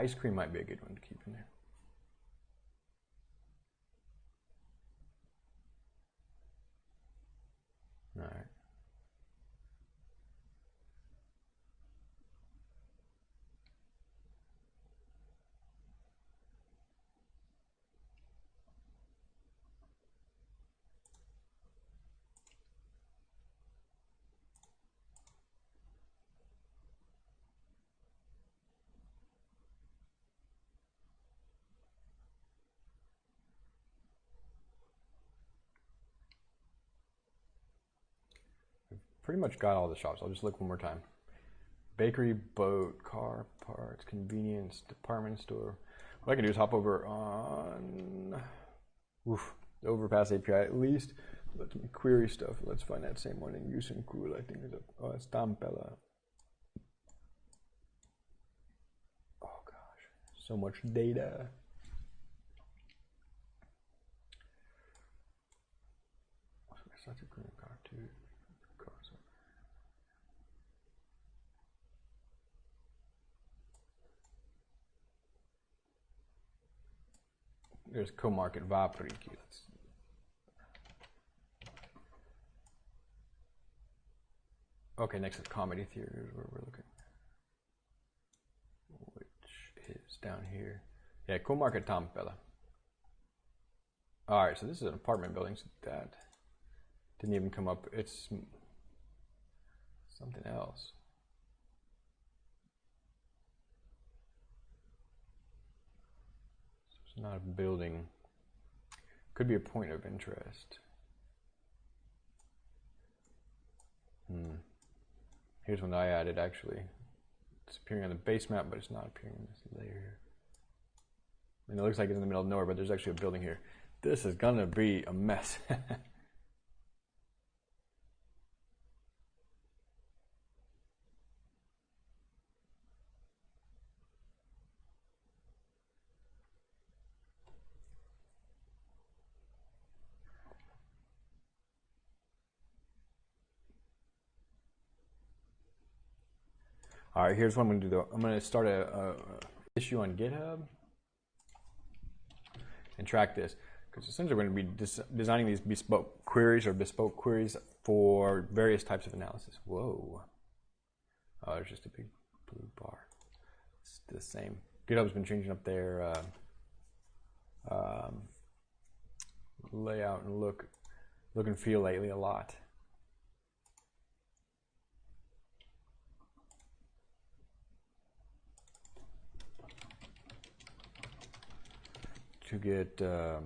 Ice cream might be a good one to keep in there. Pretty much got all the shops. I'll just look one more time. Bakery, boat, car, parts, convenience, department store. What I can do is hop over on oof, the Overpass API at least. Let me query stuff. Let's find that same one in use and cool. I think is a oh, it's Tampella. Oh gosh, so much data. Such a green car too. There's K-Market Vapriikki. Let's Okay, next is comedy theater is where we're looking. Which is down here. Yeah, K-Market Tampella. Alright, so this is an apartment building, so that didn't even come up. It's something else. It's not a building. Could be a point of interest. Hmm. Here's one I added actually. It's appearing on the base map, but it's not appearing in this layer. And it looks like it's in the middle of nowhere, but there's actually a building here. This is gonna be a mess. All right, here's what I'm going to do though. I'm going to start a, a issue on GitHub and track this because essentially we're going to be des designing these bespoke queries or bespoke queries for various types of analysis. Whoa. Oh, there's just a big blue bar. It's the same. GitHub's been changing up their uh, um, layout and look, look and feel lately a lot. To get um,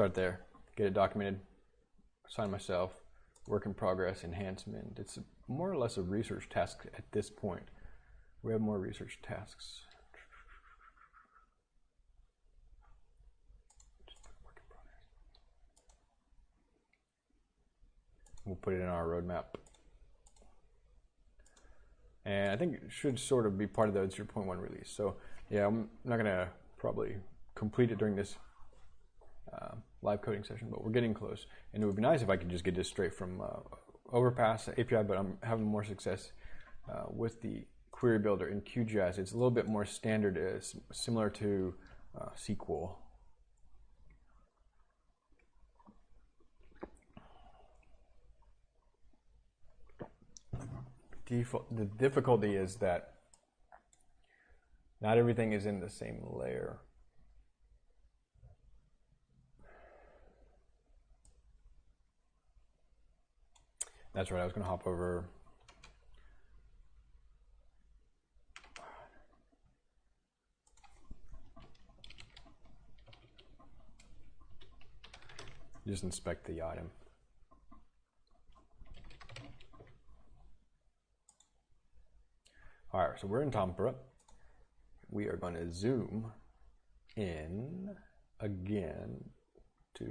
start there, get it documented, assign myself, work in progress, enhancement. It's more or less a research task at this point. We have more research tasks. We'll put it in our roadmap. and I think it should sort of be part of the 0.1 release. So yeah, I'm not gonna probably complete it during this uh, live coding session, but we're getting close. And it would be nice if I could just get this straight from uh, Overpass API, but I'm having more success uh, with the query builder in QGIS. It's a little bit more standard, it's uh, similar to uh, SQL. the difficulty is that not everything is in the same layer. That's right, I was going to hop over. Just inspect the item. All right, so we're in Tampere. We are going to zoom in again to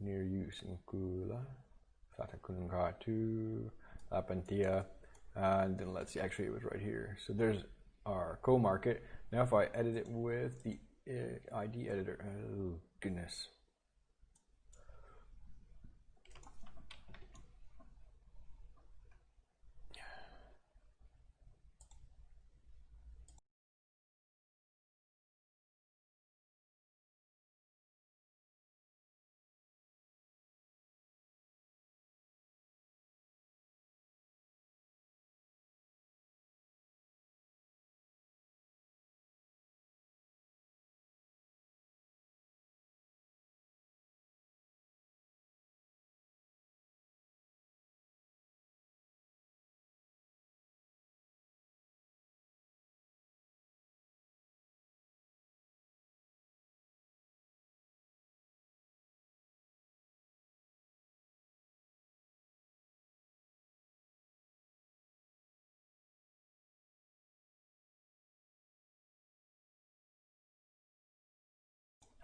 near Juhannuskylä, Satakunnan Lappeentie, and then let's see, actually it was right here. So there's our K-Market. Now if I edit it with the uh, ID editor, oh goodness.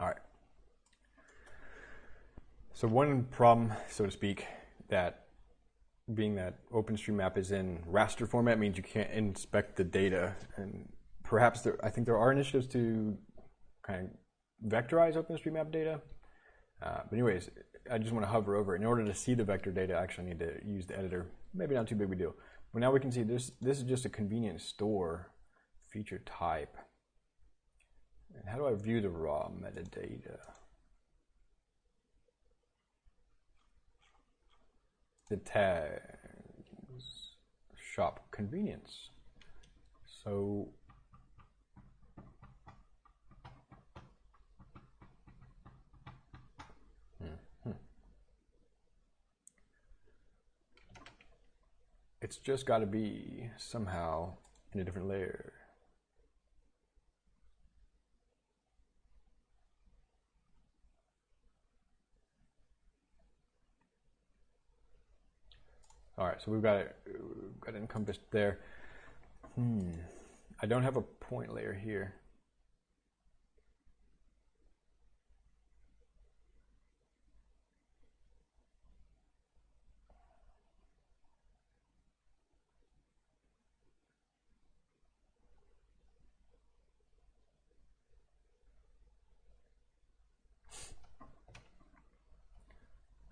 All right. So one problem, so to speak, that being that OpenStreetMap is in raster format means you can't inspect the data. And perhaps there, I think there are initiatives to kind of vectorize OpenStreetMap data. Uh, but anyways, I just want to hover over. In order to see the vector data, I actually need to use the editor. Maybe not too big of a deal. But now we can see this, this is just a convenient store feature type. And how do I view the raw metadata? The tags, shop convenience. So hmm. it's just got to be somehow in a different layer. All right, so we've got it, got it encompassed there. Hmm. I don't have a point layer here.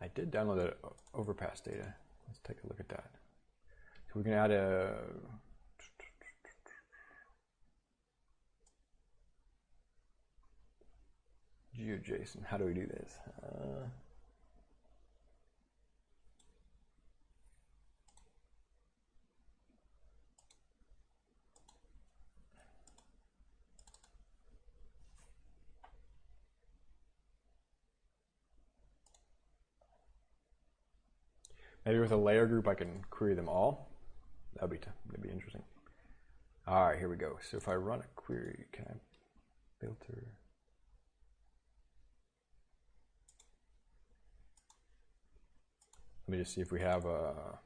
I did download the overpass data. Let's take a look at that. So we're going to add a GeoJSON. How do we do this? Uh, Maybe with a layer group I can query them all. That'd be, that'd be interesting. All right, here we go. So if I run a query, can I filter? Let me just see if we have a.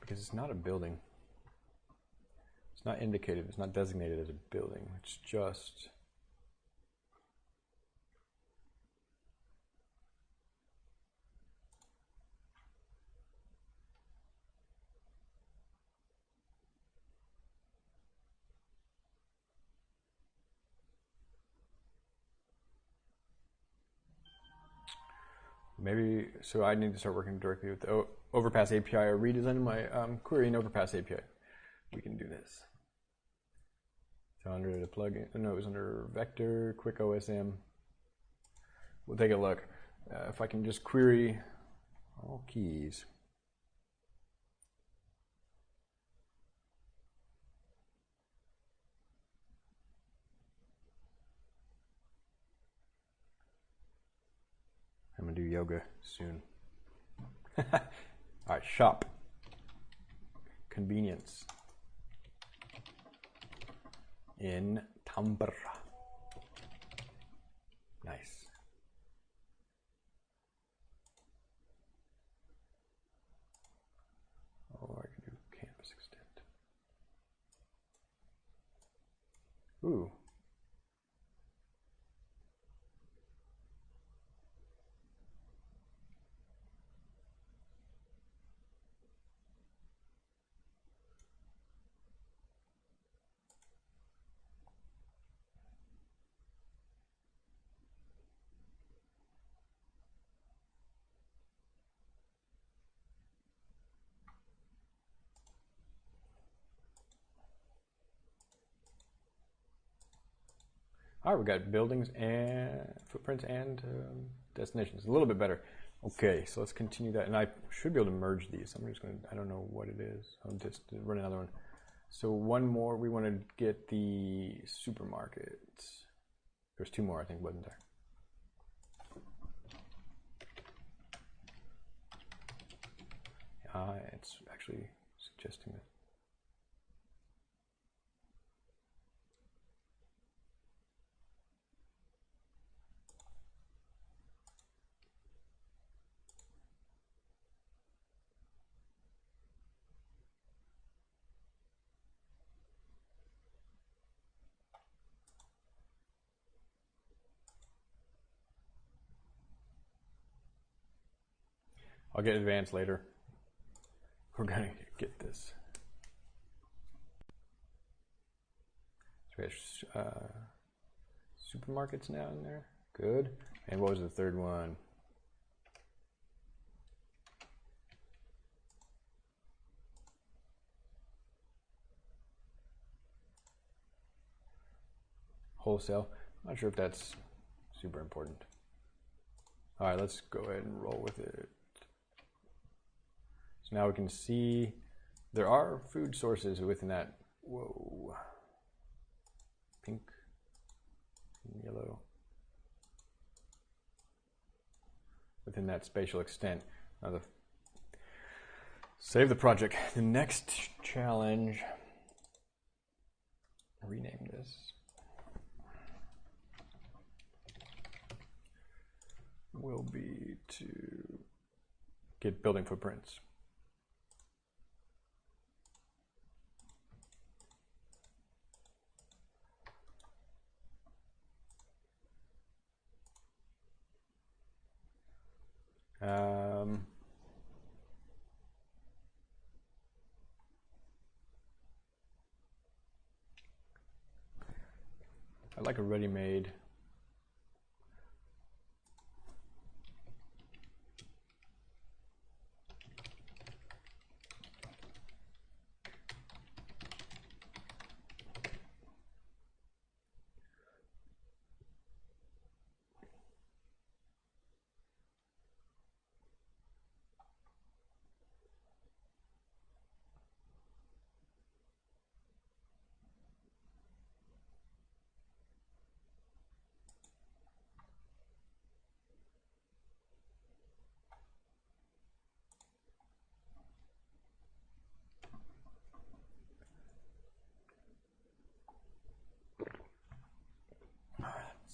Because it's not a building. It's not indicated, it's not designated as a building. It's just maybe so I need to start working directly with Overpass API or redesigning my um, query in Overpass API. We can do this. So under the plugin, no, it was under Vector, Quick OSM. We'll take a look. Uh, if I can just query all keys. I'm gonna do yoga soon. All right, shop. Convenience. In Tampere. Nice. Oh, I can do canvas extent. Ooh. All right, we got buildings and footprints and um, destinations. A little bit better. Okay, so let's continue that. And I should be able to merge these. I'm just going to, I don't know what it is. I'll just run another one. So one more, we want to get the supermarket. There's two more, I think, wasn't there? Uh, it's actually suggesting that. I'll get advanced later. We're gonna get this. So we have uh, supermarkets now in there. Good. And what was the third one? Wholesale. I'm not sure if that's super important. All right, let's go ahead and roll with it. Now we can see there are food sources within that. Whoa. Pink and yellow. Within that spatial extent. Now the save the project. The next challenge. Rename this. Will be to get building footprints. Um, I like a ready-made.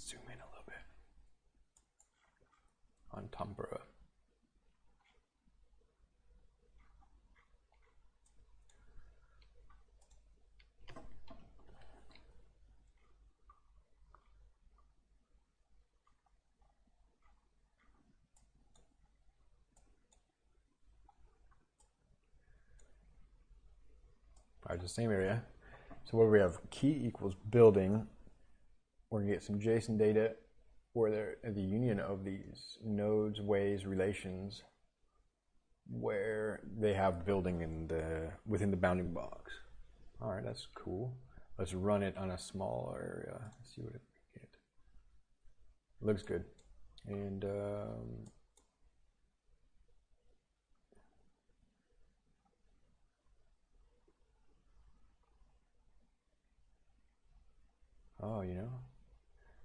Zoom in a little bit on Tampere. All right, the same area. So where we have? Key equals building. We're gonna get some JSON data where they're the union of these nodes, ways, relations, where they have building in the within the bounding box. All right, that's cool. Let's run it on a small area. Let's see what it get. Looks good, and. Um, Oh, you know,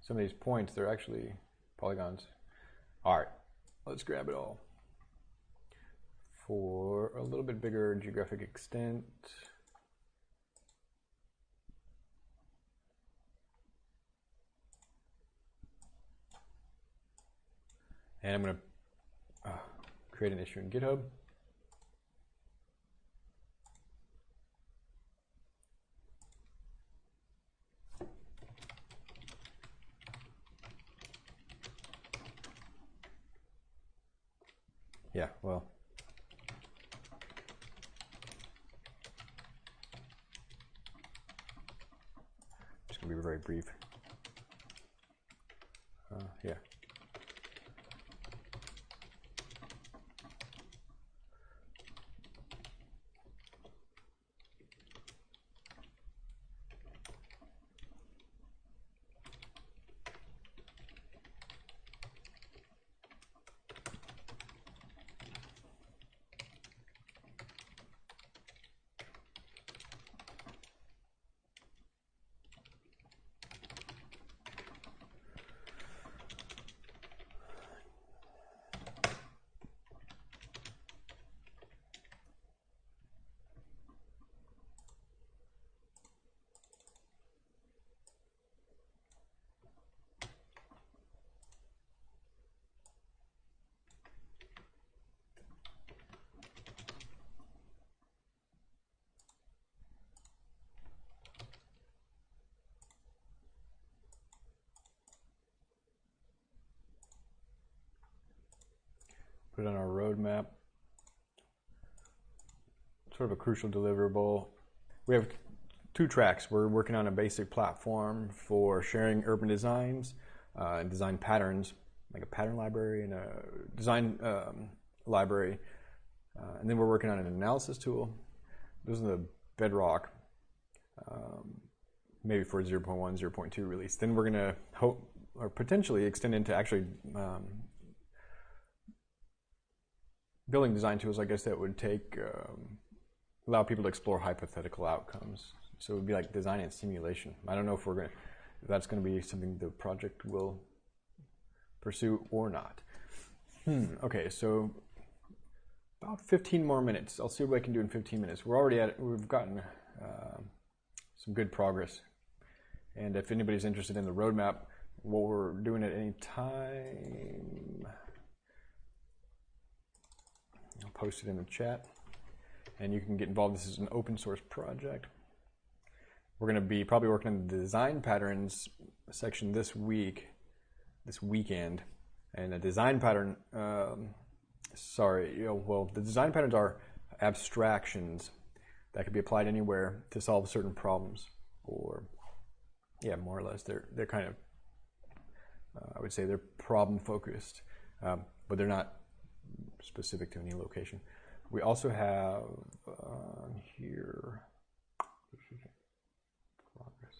some of these points, they're actually polygons. All right, let's grab it all. For a little bit bigger geographic extent, and I'm going to uh, create an issue in GitHub. Yeah, well. Just gonna be very brief. Uh, yeah. Put it on our roadmap. Sort of a crucial deliverable. We have two tracks. We're working on a basic platform for sharing urban designs uh, and design patterns, like a pattern library and a design um, library. Uh, and then we're working on an analysis tool. Those are the bedrock, um, maybe for 0.1, 0.2 release. Then we're going to hope or potentially extend into actually um, building design tools, I guess that would take um, allow people to explore hypothetical outcomes. So it would be like design and simulation. I don't know if we're going that's going to be something the project will pursue or not. Hmm. Okay, so about 15 more minutes. I'll see what I can do in 15 minutes. We're already at we've gotten uh, some good progress. And if anybody's interested in the roadmap, what we're doing at any time. I'll post it in the chat. And you can get involved. This is an open source project. We're going to be probably working on the design patterns section this week, this weekend. And the design pattern, um, sorry, you know, well, the design patterns are abstractions that could be applied anywhere to solve certain problems. Or, yeah, more or less, they're, they're kind of, uh, I would say they're problem focused, um, but they're not specific to any location. We also have uh, here progress.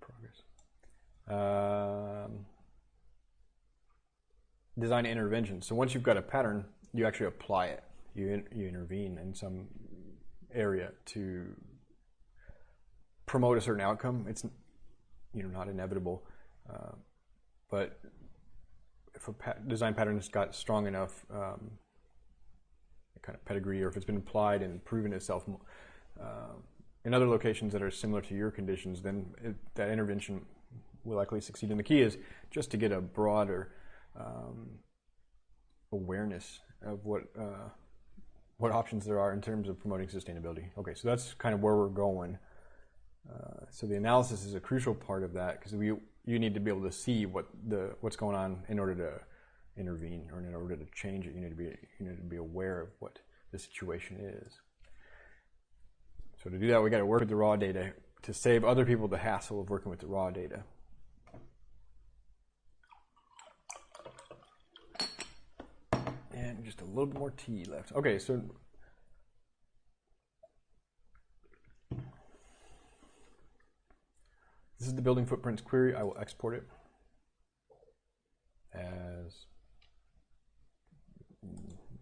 Progress. Um, design intervention. So once you've got a pattern, you actually apply it. You in, you intervene in some area to promote a certain outcome. It's you know not inevitable, uh, but if a design pattern has got strong enough um, kind of pedigree, or if it's been applied and proven itself uh, in other locations that are similar to your conditions, then it, that intervention will likely succeed. And the key is just to get a broader um, awareness of what uh, what options there are in terms of promoting sustainability. Okay, so that's kind of where we're going. Uh, so the analysis is a crucial part of that because we you need to be able to see what the what's going on in order to intervene or in order to change it. You need to be you need to be aware of what the situation is. So to do that, we got to work with the raw data to save other people the hassle of working with the raw data. And just a little bit more tea left. Okay, so this is the building footprints query. I will export it as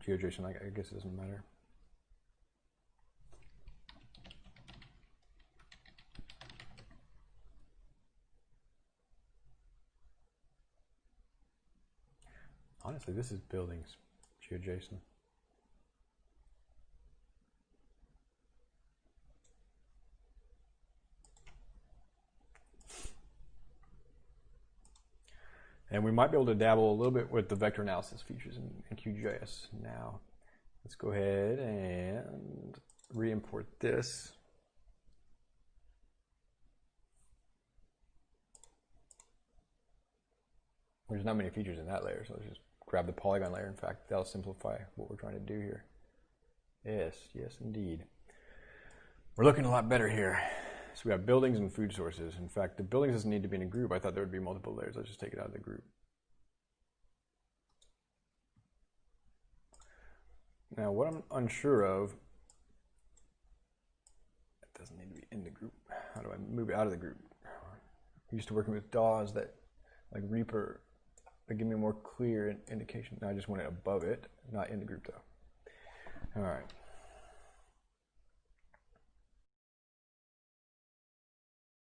GeoJSON. I guess it doesn't matter. Honestly, this is buildings, GeoJSON. And we might be able to dabble a little bit with the vector analysis features in, in QGIS now. Let's go ahead and re-import this. There's not many features in that layer, so let's just grab the polygon layer. In fact, that'll simplify what we're trying to do here. Yes, yes, indeed. We're looking a lot better here. So we have buildings and food sources. In fact, the buildings doesn't need to be in a group. I thought there would be multiple layers. Let's just take it out of the group. Now, what I'm unsure of, it doesn't need to be in the group. How do I move it out of the group? I'm used to working with DAWs that, like Reaper, that give me a more clear indication. Now I just want it above it, not in the group though. All right.